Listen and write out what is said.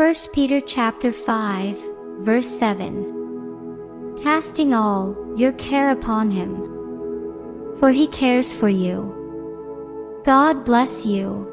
1 Peter chapter 5, verse 7. Casting all your care upon him, for he cares for you. God bless you.